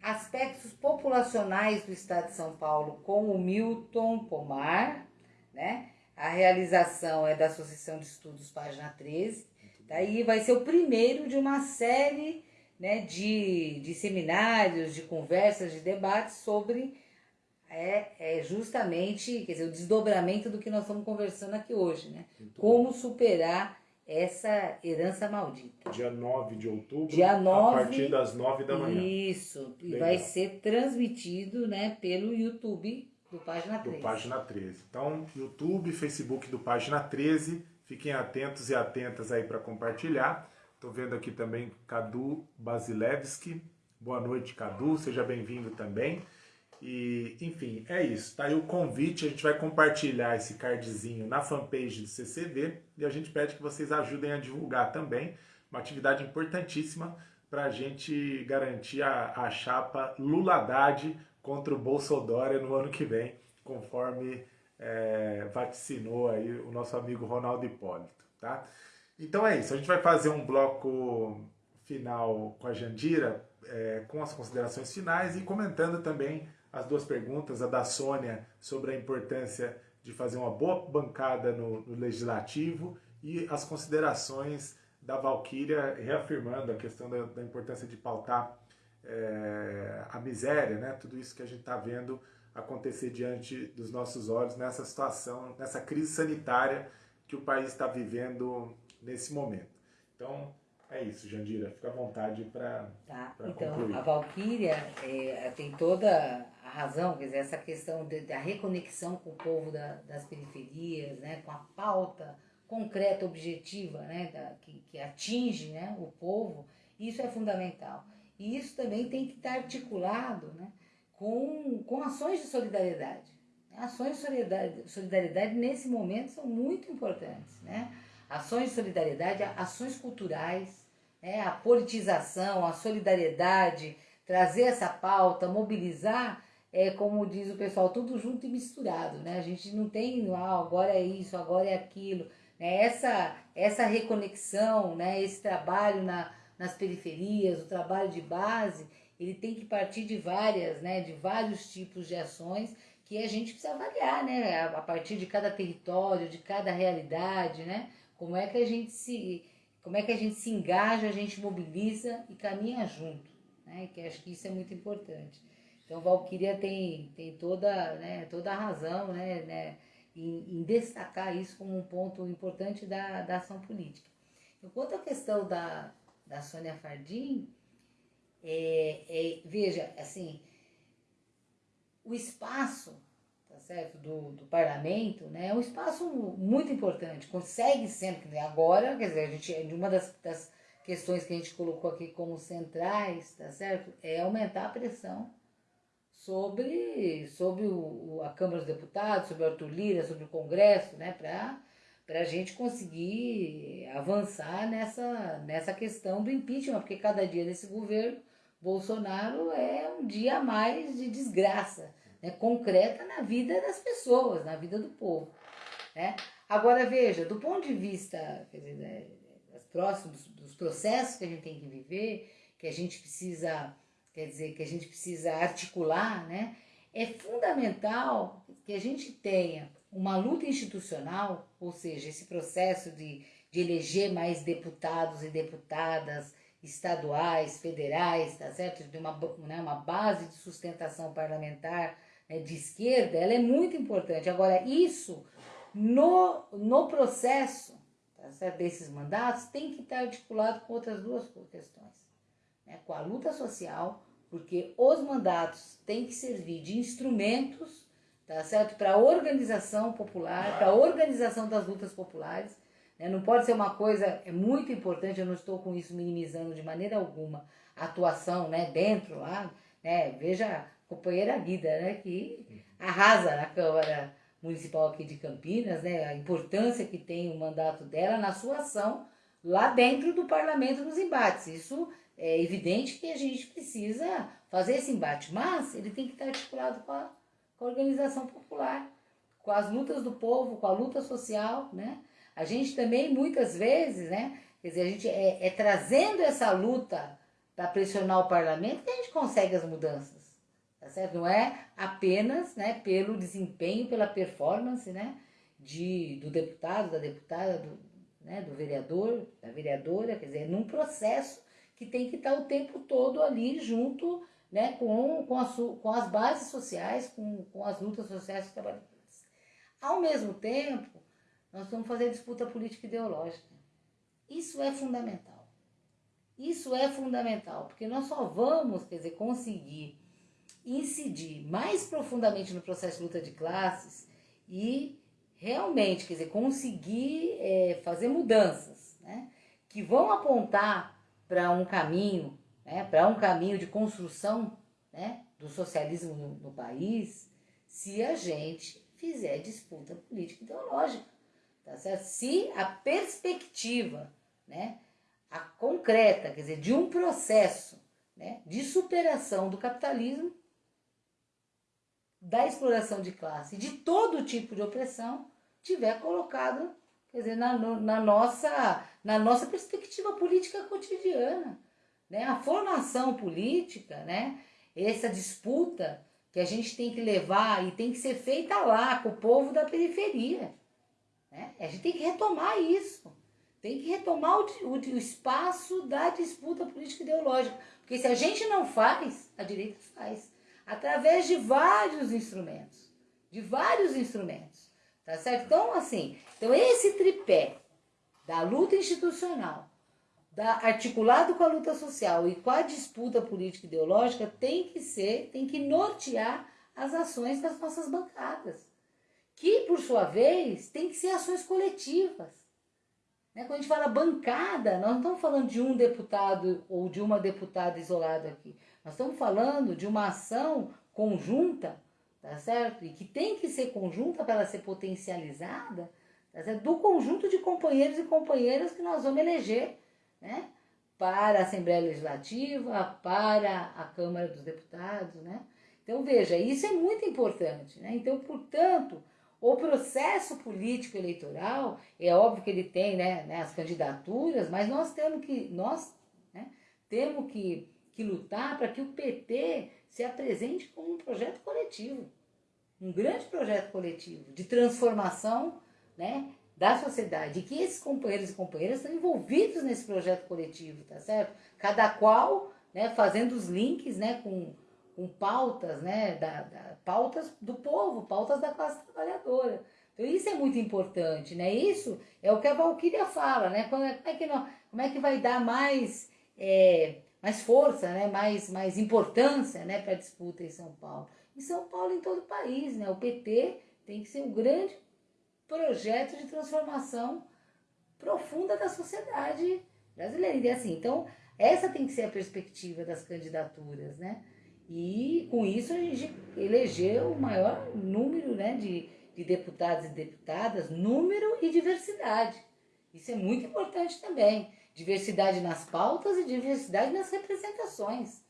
Aspectos populacionais do estado de São Paulo com o Milton Pomar, né? A realização é da Associação de Estudos, página 13. Daí vai ser o primeiro de uma série né, de, de seminários, de conversas, de debates sobre é, é justamente quer dizer, o desdobramento do que nós estamos conversando aqui hoje, né? Muito Como superar essa herança maldita. Dia 9 de outubro, Dia 9, a partir das 9 da manhã. Isso, e vai ser transmitido né, pelo YouTube do Página 13. Do Página 13. Então, YouTube, Facebook do Página 13, fiquem atentos e atentas aí para compartilhar. Estou vendo aqui também Cadu Basilevski. Boa noite, Cadu, seja bem-vindo também. E, enfim, é isso. Tá aí o convite, a gente vai compartilhar esse cardzinho na fanpage do CCV e a gente pede que vocês ajudem a divulgar também. Uma atividade importantíssima para a gente garantir a, a chapa Lula Haddad contra o Bolsonaro no ano que vem, conforme é, vaticinou aí o nosso amigo Ronaldo Hipólito, tá? Então é isso, a gente vai fazer um bloco final com a Jandira, é, com as considerações finais e comentando também as duas perguntas, a da Sônia sobre a importância de fazer uma boa bancada no, no legislativo e as considerações da Valquíria reafirmando a questão da, da importância de pautar é, a miséria, né? tudo isso que a gente está vendo acontecer diante dos nossos olhos nessa situação, nessa crise sanitária que o país está vivendo nesse momento. Então, é isso, Jandira. Fica à vontade para tá. Então, concluir. a Valquíria é, tem toda razão, quer dizer, essa questão de, da reconexão com o povo da, das periferias, né, com a pauta concreta, objetiva, né, da, que, que atinge né, o povo, isso é fundamental. E isso também tem que estar articulado né, com, com ações de solidariedade. Ações de solidariedade, solidariedade nesse momento são muito importantes. Né? Ações de solidariedade, ações culturais, né, a politização, a solidariedade, trazer essa pauta, mobilizar é como diz o pessoal, tudo junto e misturado, né? A gente não tem, ah, agora é isso, agora é aquilo. Né? Essa, essa reconexão, né? esse trabalho na, nas periferias, o trabalho de base, ele tem que partir de várias, né? De vários tipos de ações que a gente precisa avaliar, né? A partir de cada território, de cada realidade, né? Como é que a gente se, como é que a gente se engaja, a gente mobiliza e caminha junto, né? Que acho que isso é muito importante. Então, Valquíria tem, tem toda, né, toda a razão né, né, em, em, destacar isso como um ponto importante da, da ação política. Enquanto a questão da, da Sônia Fardim, é, é, veja, assim, o espaço tá certo, do, do parlamento né, é um espaço muito importante, consegue sempre, agora, quer dizer, a gente, uma das, das questões que a gente colocou aqui como centrais, tá certo, é aumentar a pressão sobre, sobre o, a Câmara dos Deputados, sobre o Arthur Lira, sobre o Congresso, né, para a gente conseguir avançar nessa, nessa questão do impeachment, porque cada dia desse governo Bolsonaro é um dia a mais de desgraça né, concreta na vida das pessoas, na vida do povo. Né? Agora veja, do ponto de vista dizer, né, próximos dos processos que a gente tem que viver, que a gente precisa quer dizer, que a gente precisa articular, né? É fundamental que a gente tenha uma luta institucional, ou seja, esse processo de, de eleger mais deputados e deputadas estaduais, federais, tá certo? De uma, né, uma base de sustentação parlamentar né, de esquerda, ela é muito importante. Agora, isso no, no processo tá certo? desses mandatos tem que estar articulado com outras duas questões. Né, com a luta social porque os mandatos têm que servir de instrumentos, tá certo? Para a organização popular, para a organização das lutas populares. Né? Não pode ser uma coisa, é muito importante, eu não estou com isso minimizando de maneira alguma a atuação né, dentro lá, né? Veja a companheira Guida, né? Que arrasa na Câmara Municipal aqui de Campinas, né? A importância que tem o mandato dela na sua ação lá dentro do parlamento nos embates. Isso é evidente que a gente precisa fazer esse embate, mas ele tem que estar articulado com a, com a organização popular, com as lutas do povo, com a luta social, né? A gente também, muitas vezes, né? Quer dizer, a gente é, é trazendo essa luta para pressionar o parlamento que a gente consegue as mudanças, tá certo? Não é apenas, né, pelo desempenho, pela performance, né, de, do deputado, da deputada, do, né, do vereador, da vereadora, quer dizer, num processo que tem que estar o tempo todo ali junto né, com, com, a, com as bases sociais, com, com as lutas sociais trabalhistas. Ao mesmo tempo, nós vamos fazer disputa política ideológica. Isso é fundamental. Isso é fundamental, porque nós só vamos, quer dizer, conseguir incidir mais profundamente no processo de luta de classes e realmente, quer dizer, conseguir é, fazer mudanças, né, que vão apontar para um caminho, né, para um caminho de construção né, do socialismo no, no país, se a gente fizer disputa política ideológica. Tá certo? Se a perspectiva, né, a concreta, quer dizer, de um processo né, de superação do capitalismo, da exploração de classe, de todo tipo de opressão, tiver colocado quer dizer, na, na, nossa, na nossa perspectiva política cotidiana. Né? A formação política, né? essa disputa que a gente tem que levar e tem que ser feita lá com o povo da periferia. Né? A gente tem que retomar isso. Tem que retomar o, o, o espaço da disputa política ideológica. Porque se a gente não faz, a direita faz. Através de vários instrumentos. De vários instrumentos. Tá certo? Então, assim, então esse tripé da luta institucional, da, articulado com a luta social e com a disputa política ideológica, tem que ser, tem que nortear as ações das nossas bancadas. Que, por sua vez, tem que ser ações coletivas. Né? Quando a gente fala bancada, nós não estamos falando de um deputado ou de uma deputada isolada aqui. Nós estamos falando de uma ação conjunta tá certo? E que tem que ser conjunta para ela ser potencializada, tá? Do conjunto de companheiros e companheiras que nós vamos eleger, né? Para a Assembleia Legislativa, para a Câmara dos Deputados, né? Então, veja, isso é muito importante. Né? Então, portanto, o processo político eleitoral, é óbvio que ele tem né, né as candidaturas, mas nós temos que, nós, né, temos que, que lutar para que o PT se apresente como um projeto coletivo. Um grande projeto coletivo de transformação né, da sociedade. Que esses companheiros e companheiras estão envolvidos nesse projeto coletivo, tá certo? Cada qual né, fazendo os links né, com com pautas, né, da, da, pautas do povo, pautas da classe trabalhadora. Então isso é muito importante, né? Isso é o que a Valquíria fala, né? Como é, como é que, não, como é que vai dar mais, é, mais força, né? mais, mais importância né? para a disputa em São Paulo? Em São Paulo em todo o país, né? O PT tem que ser um grande projeto de transformação profunda da sociedade brasileira. E assim, então, essa tem que ser a perspectiva das candidaturas, né? E com isso a gente elegeu o maior número né, de, de deputados e deputadas, número e diversidade. Isso é muito importante também. Diversidade nas pautas e diversidade nas representações.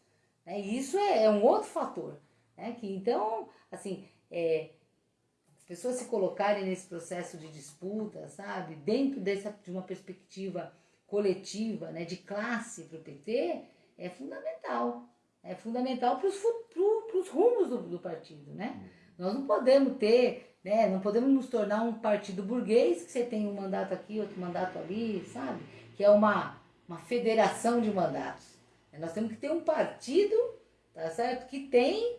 Né? Isso é, é, um outro fator. Né? Que, então, assim, é, pessoas se colocarem nesse processo de disputa, sabe, dentro dessa, de uma perspectiva coletiva, né, de classe para o PT, é fundamental é fundamental para os rumos do, do, partido, né? Nós não podemos ter, né? Não podemos nos tornar um partido burguês que você tem um mandato aqui, outro mandato ali, sabe? Que é uma, uma federação de mandatos. Nós temos que ter um partido, tá certo? Que tem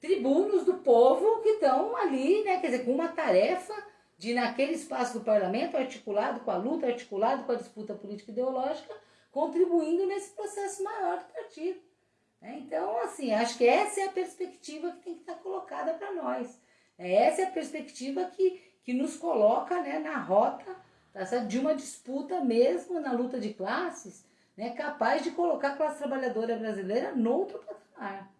tribunos do povo que estão ali, né? Quer dizer, com uma tarefa de naquele espaço do parlamento, articulado com a luta, articulado com a disputa política ideológica, contribuindo nesse processo maior do partido. Né? Então, assim, acho que essa é a perspectiva que tem que estar colocada para nós. É, essa é a perspectiva que, que nos coloca né, na rota tá de uma disputa mesmo na luta de classes, né, capaz de colocar a classe trabalhadora brasileira noutro patamar.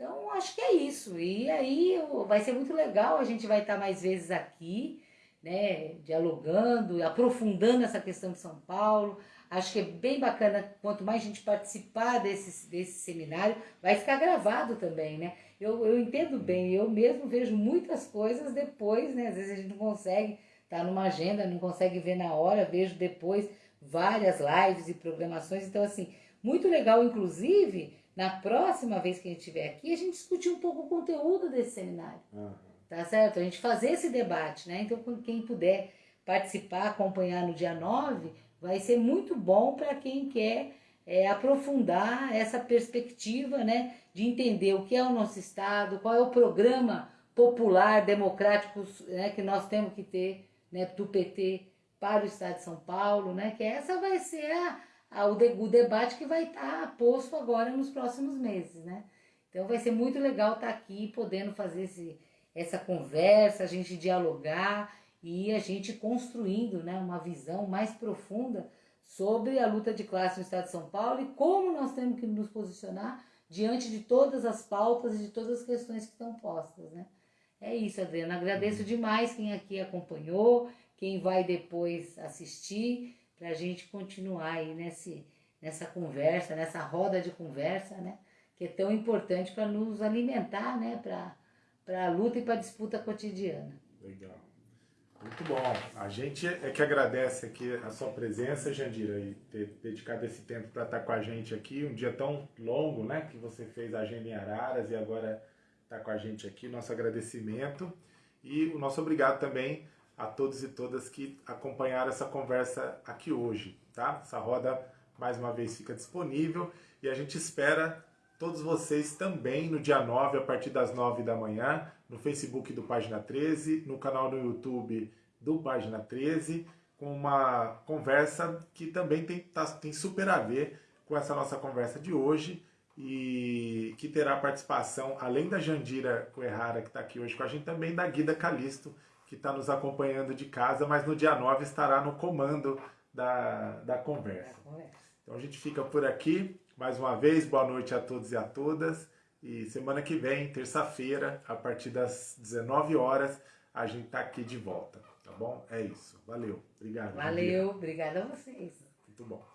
Então, acho que é isso. E aí vai ser muito legal, a gente vai estar mais vezes aqui, né, dialogando, aprofundando essa questão de São Paulo. Acho que é bem bacana, quanto mais gente participar desse, desse seminário, vai ficar gravado também, né? Eu, eu entendo bem, eu mesmo vejo muitas coisas depois, né? Às vezes a gente não consegue estar tá numa agenda, não consegue ver na hora, vejo depois várias lives e programações. Então, assim, muito legal, inclusive, na próxima vez que a gente estiver aqui, a gente discutir um pouco o conteúdo desse seminário. Uhum. Tá certo? A gente fazer esse debate, né? Então, quem puder participar, acompanhar no dia 9, vai ser muito bom para quem quer é, aprofundar essa perspectiva né, de entender o que é o nosso Estado, qual é o programa popular, democrático né, que nós temos que ter né, do PT para o Estado de São Paulo, né, que essa vai ser a, o, de, o, debate que vai estar tá posto agora nos próximos meses. Né? Então vai ser muito legal estar tá aqui podendo fazer esse, essa conversa, a gente dialogar e a gente construindo né, uma visão mais profunda sobre a luta de classe no Estado de São Paulo e como nós temos que nos posicionar diante de todas as pautas e de todas as questões que estão postas. Né? É isso, Adriana. Agradeço demais quem aqui acompanhou, quem vai depois assistir, para a gente continuar aí nesse, nessa conversa, nessa roda de conversa, né? que é tão importante para nos alimentar né? para a luta e para a disputa cotidiana. Legal. Muito bom. A gente é que agradece aqui a sua presença, Jandira, e ter dedicado esse tempo para estar com a gente aqui. Um dia tão longo, né? Que você fez a agenda em Araras e agora está com a gente aqui. Nosso agradecimento e o nosso obrigado também a todos e todas que acompanharam essa conversa aqui hoje, tá? Essa roda mais uma vez fica disponível e a gente espera todos vocês também no dia 9, a partir das 9 da manhã, no Facebook do Página 13, no canal no YouTube do Página 13, com uma conversa que também tem, tá, tem super a ver com essa nossa conversa de hoje e que terá participação, além da Jandira Coerrara, que está aqui hoje com a gente, também da Guida Calisto, que está nos acompanhando de casa, mas no dia 9 estará no comando da, da conversa. Então a gente fica por aqui. Mais uma vez, boa noite a todos e a todas. E semana que vem, terça-feira, a partir das 19 horas, a gente tá aqui de volta, tá bom? É isso. Valeu. Obrigado. Valeu. Obrigada a vocês. Muito bom.